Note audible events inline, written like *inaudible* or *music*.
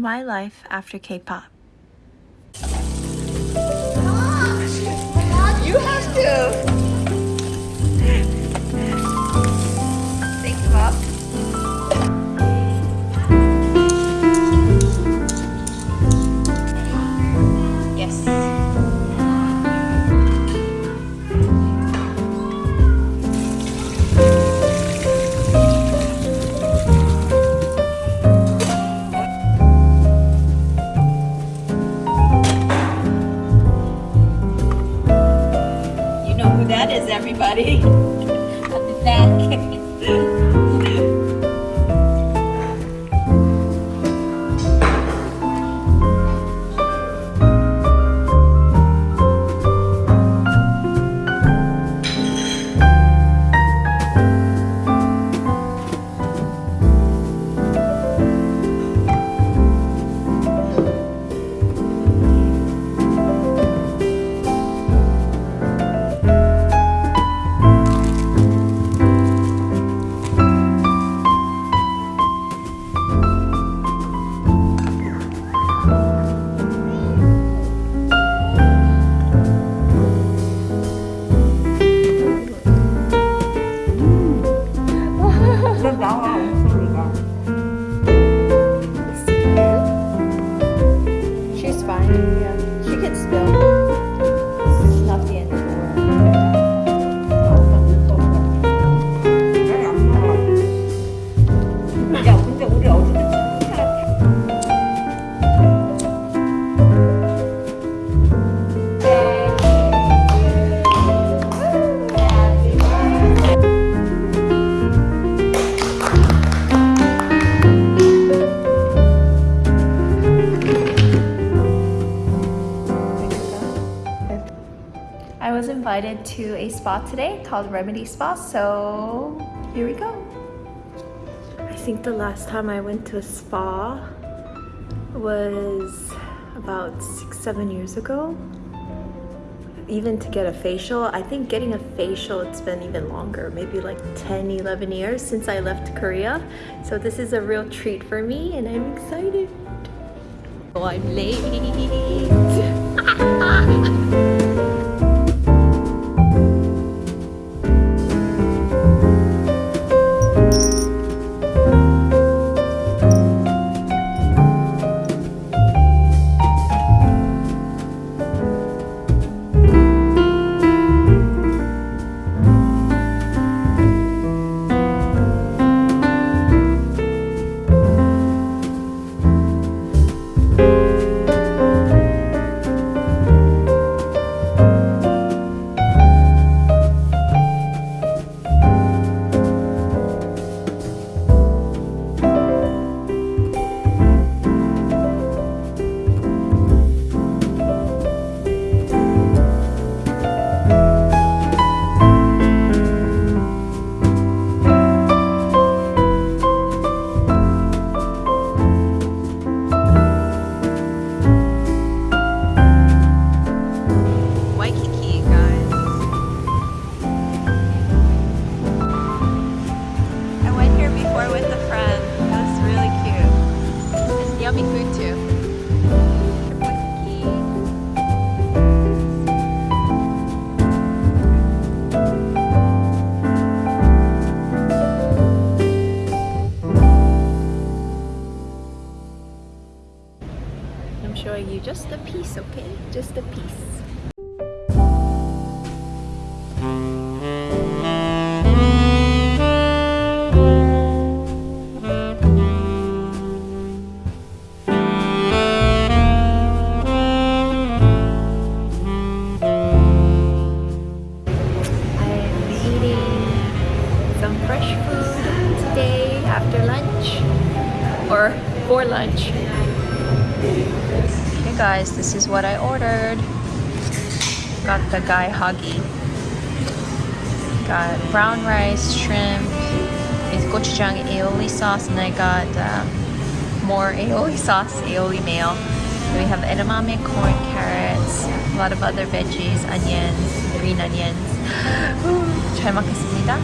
my life after K-pop. You is, everybody. At the back. Invited to a spa today called Remedy Spa, so here we go. I think the last time I went to a spa was about six, seven years ago. Even to get a facial, I think getting a facial, it's been even longer, maybe like 10, 11 years since I left Korea. So this is a real treat for me and I'm excited. Oh, I'm late. Showing you just a piece, okay? Just a piece. Fresh food today after lunch or for lunch Hey guys, this is what I ordered. Got the guy huggy. Got brown rice, shrimp, is gochujang aioli sauce, and I got um, more *laughs* aioli sauce, aioli mayo. Then we have edamame, corn, carrots, a lot of other veggies, onions, green onions. *gasps* 잘 먹겠습니다.